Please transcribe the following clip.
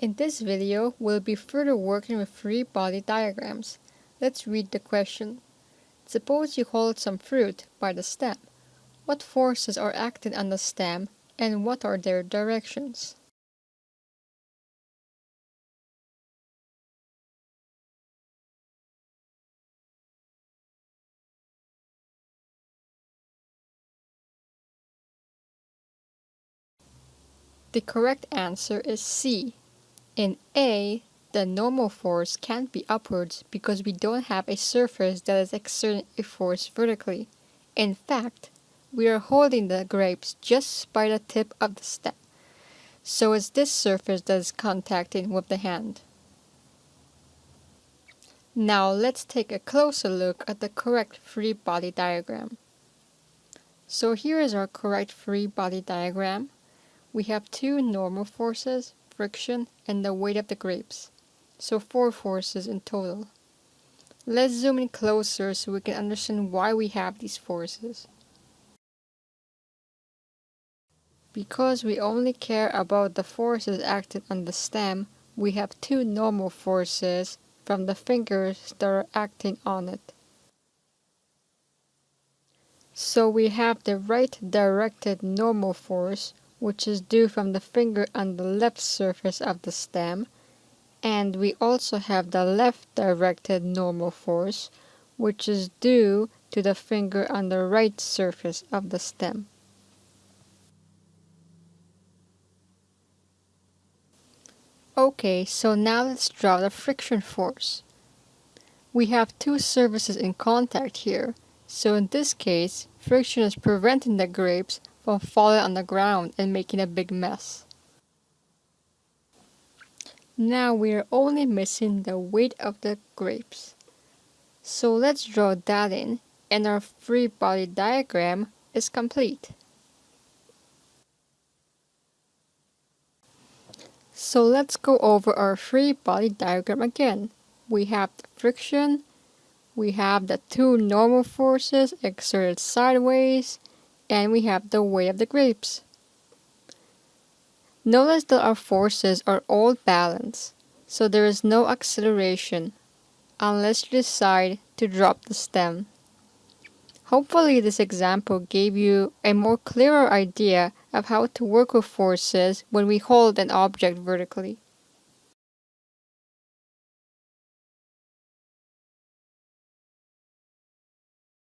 In this video, we'll be further working with free body diagrams. Let's read the question. Suppose you hold some fruit by the stem. What forces are acting on the stem and what are their directions? The correct answer is C. In A, the normal force can't be upwards because we don't have a surface that is exerting a force vertically. In fact, we are holding the grapes just by the tip of the stem. So it's this surface that is contacting with the hand. Now let's take a closer look at the correct free body diagram. So here is our correct free body diagram. We have two normal forces, friction, and the weight of the grapes. So four forces in total. Let's zoom in closer so we can understand why we have these forces. Because we only care about the forces acting on the stem, we have two normal forces from the fingers that are acting on it. So we have the right directed normal force which is due from the finger on the left surface of the stem, and we also have the left directed normal force, which is due to the finger on the right surface of the stem. Okay, so now let's draw the friction force. We have two surfaces in contact here, so in this case, friction is preventing the grapes from falling on the ground and making a big mess. Now we are only missing the weight of the grapes. So let's draw that in and our free body diagram is complete. So let's go over our free body diagram again. We have the friction, we have the two normal forces exerted sideways, and we have the weight of the grapes. Notice that our forces are all balanced, so there is no acceleration unless you decide to drop the stem. Hopefully this example gave you a more clearer idea of how to work with forces when we hold an object vertically.